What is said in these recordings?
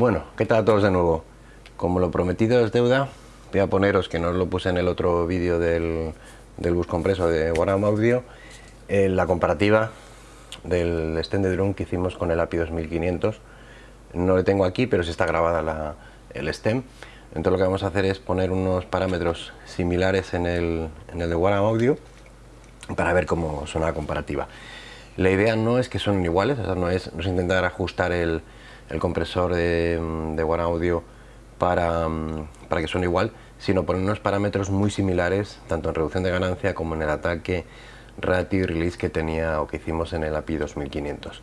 Bueno, ¿qué tal todos de nuevo? Como lo prometido es deuda, voy a poneros, que no lo puse en el otro vídeo del, bus compreso de Warham Audio, eh, la comparativa del stand de drum que hicimos con el API 2500. No lo tengo aquí, pero sí está grabada el stem. Entonces lo que vamos a hacer es poner unos parámetros similares en el, en el de Warham Audio para ver cómo suena la comparativa. La idea no es que son iguales, no, es, no es intentar ajustar el, el compresor de, de One Audio para, para que suene igual, sino poner unos parámetros muy similares, tanto en reducción de ganancia como en el ataque, ratio y release que tenía o que hicimos en el API 2500.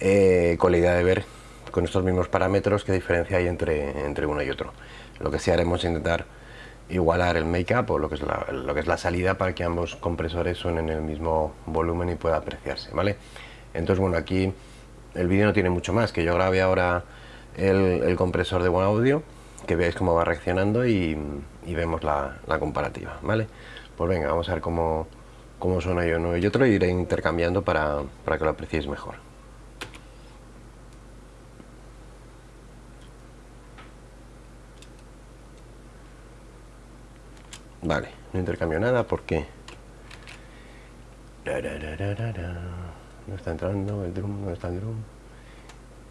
Eh, con la idea de ver con estos mismos parámetros qué diferencia hay entre, entre uno y otro. Lo que sí haremos es intentar igualar el make-up o lo que, es la, lo que es la salida para que ambos compresores suenen en el mismo volumen y pueda apreciarse, ¿vale? Entonces, bueno, aquí el vídeo no tiene mucho más, que yo grabe ahora el, compresor de buen audio, que veáis cómo va reaccionando y, vemos la, comparativa, ¿vale? Pues venga, vamos a ver cómo, cómo suena yo uno y otro iré intercambiando para, para que lo apreciéis mejor. Vale, no intercambio nada porque... No está entrando el drum, no está el drum.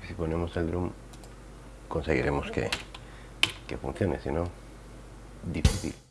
si ponemos el drum conseguiremos que, que funcione, si no, difícil.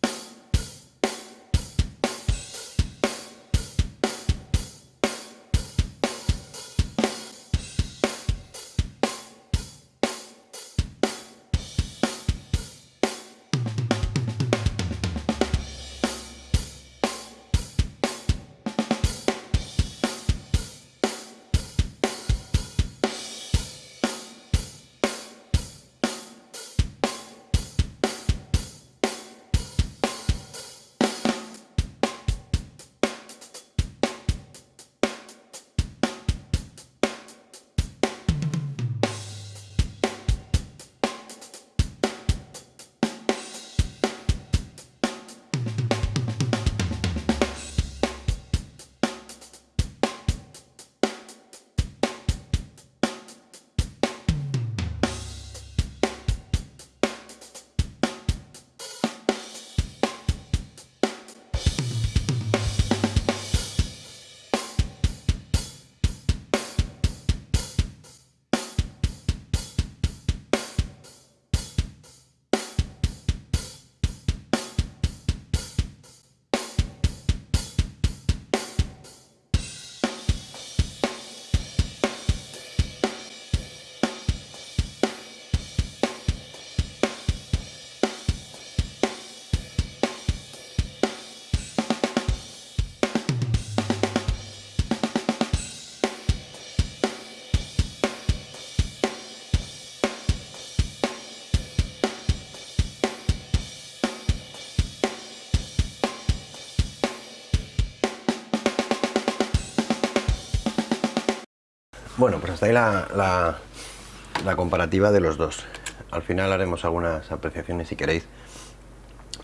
Bueno, pues hasta ahí la, comparativa de los dos. Al final haremos algunas apreciaciones, si queréis,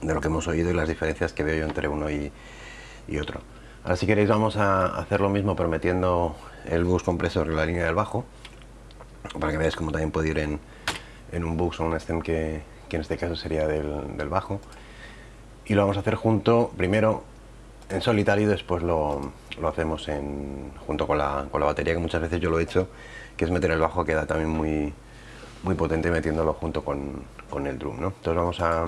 de lo que hemos oído y las diferencias que veo yo entre uno y, otro. Ahora si queréis vamos a hacer lo mismo prometiendo el bus compresor en la línea del bajo, para que veáis cómo también puede ir en, un bus o un stem que, en este caso sería del, del bajo. Y lo vamos a hacer junto, primero en solitario después lo, hacemos en, junto con la, batería, que muchas veces yo lo he hecho, que es meter el bajo, queda también muy, muy potente metiéndolo junto con, el drum. ¿no? Entonces vamos a,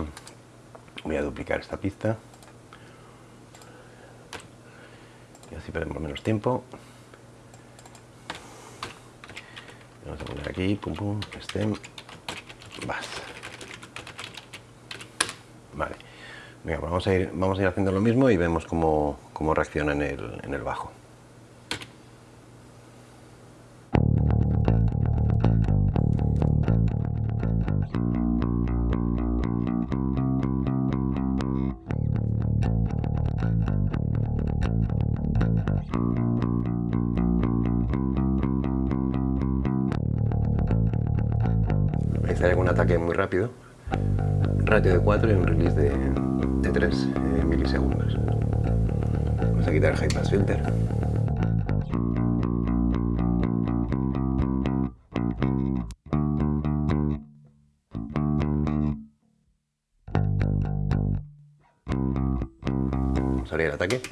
voy a duplicar esta pista y así perdemos menos tiempo. Vamos a poner aquí, pum pum, stem, bass. Vale. Pues vamos, a ir, vamos a ir haciendo lo mismo y vemos cómo, cómo reacciona en el, en el bajo. Hay algún ataque muy rápido, ratio de 4 y un release de, 33 eh, milisegundos. Vamos a quitar el High Pass Filter. Vamos a abrir el ataque.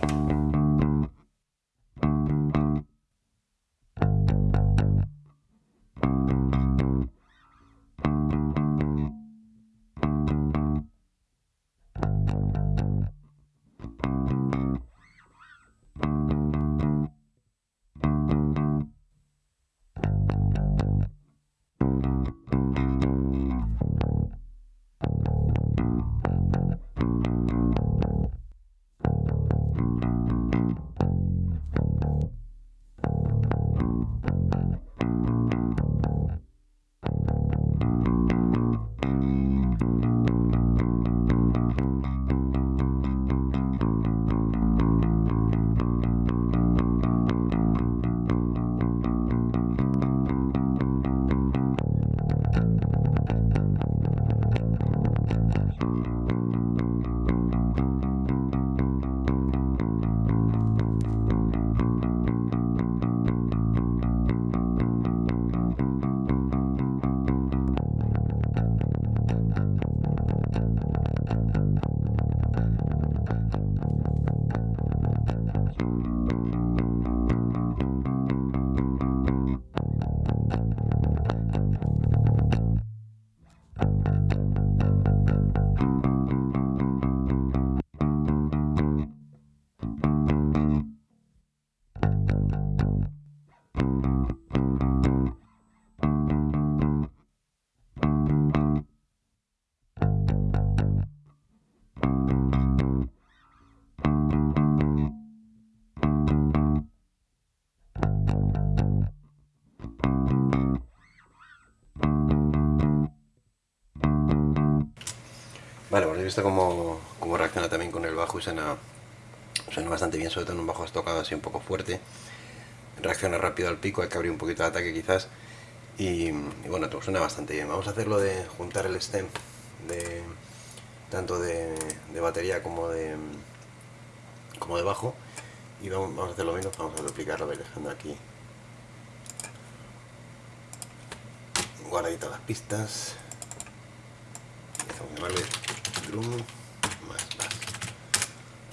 He visto cómo, cómo, reacciona también con el bajo y suena, suena bastante bien, sobre todo en un bajo estocado así un poco fuerte. Reacciona rápido al pico, hay que abrir un poquito de ataque quizás. Y, bueno, todo suena bastante bien. Vamos a hacerlo de juntar el stem de tanto de, batería como de como de bajo y vamos, a hacer lo mismo, vamos a duplicarlo, dejando aquí guardaditas las pistas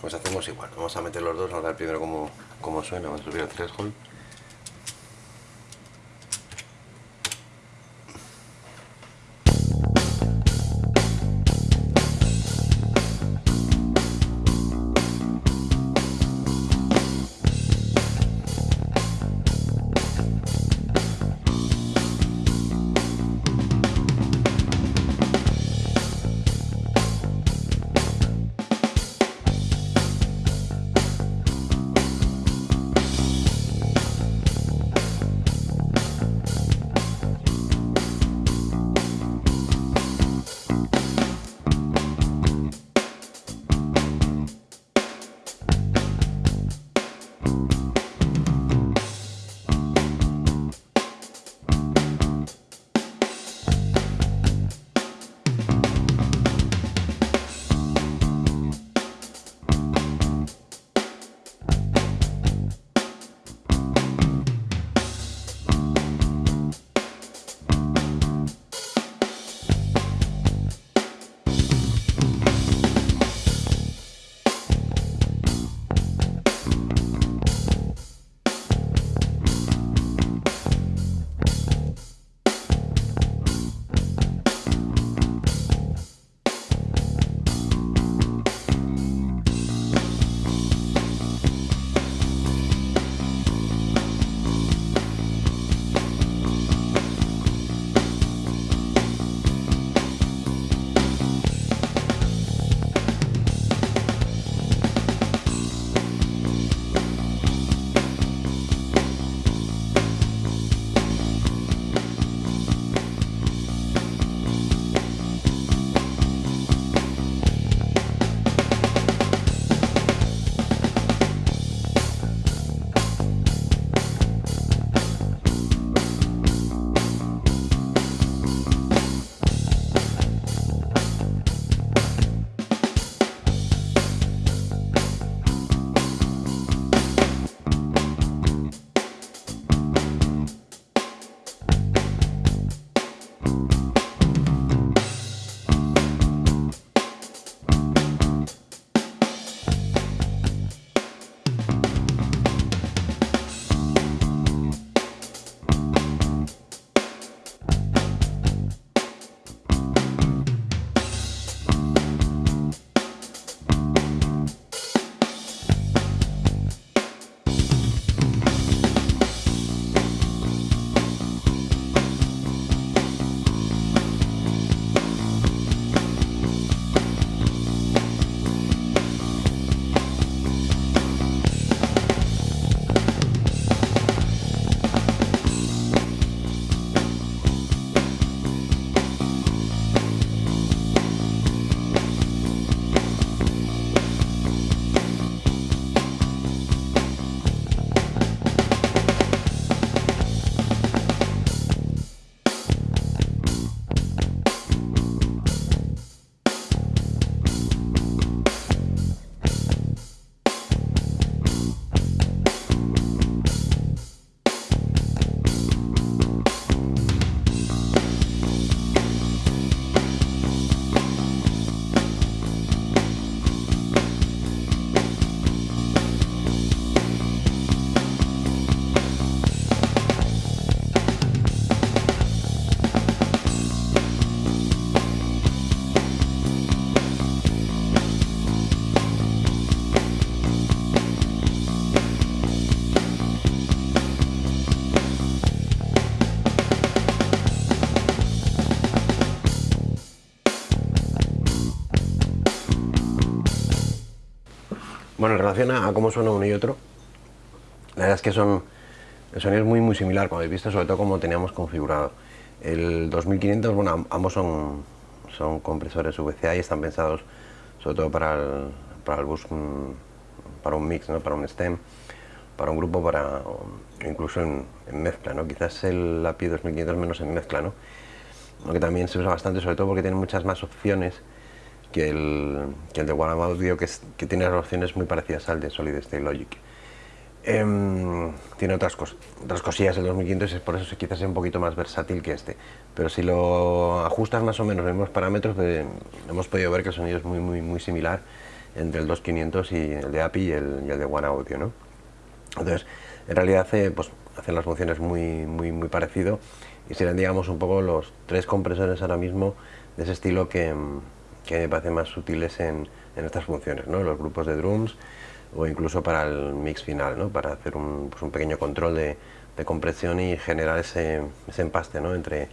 pues hacemos igual, vamos a meter los dos, vamos a ver primero cómo, cómo suena, vamos a subir el threshold Bueno, en relación a, cómo suena uno y otro, la verdad es que son, el sonido muy muy similar, como habéis visto, sobre todo como teníamos configurado. El 2500, bueno, ambos son, son compresores VCA y están pensados sobre todo para el, para el bus, mm, para un mix, ¿no? para un stem, para un grupo, para incluso en, mezcla, ¿no? quizás el API 2500 menos en mezcla, ¿no? aunque también se usa bastante, sobre todo porque tiene muchas más opciones que el, que el de One Audio, que, que tiene las opciones muy parecidas al de Solid State Logic. Em, tiene otras, otras cosillas el 2500 y por eso quizás es un poquito más versátil que este. Pero si lo ajustas más o menos los mismos parámetros, hemos podido ver que el sonido es muy, muy, muy similar entre el 2500 y el de API y el, y el de One Audio. ¿no? Entonces, en realidad hace, pues, hacen las funciones muy, muy, muy parecido y serán, digamos, un poco los tres compresores ahora mismo de ese estilo que que me parecen más útiles en, en, estas funciones, ¿no? los grupos de drums o incluso para el mix final, ¿no? para hacer un, pues un pequeño control de, de, compresión y generar ese, ese empaste ¿no? entre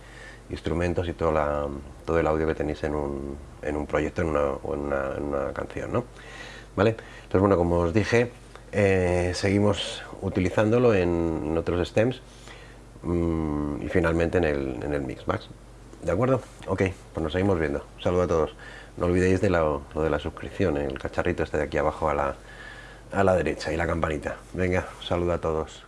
instrumentos y todo, la, todo el audio que tenéis en un, en un proyecto o en una, en una, canción. ¿no? ¿Vale? Entonces, bueno, como os dije, eh, seguimos utilizándolo en, en otros stems mmm, y finalmente en el, en el mix max. ¿De acuerdo? Ok, pues nos seguimos viendo. Un saludo a todos. No olvidéis de lo, de la suscripción, el cacharrito este de aquí abajo a la, a la derecha y la campanita. Venga, saludo a todos.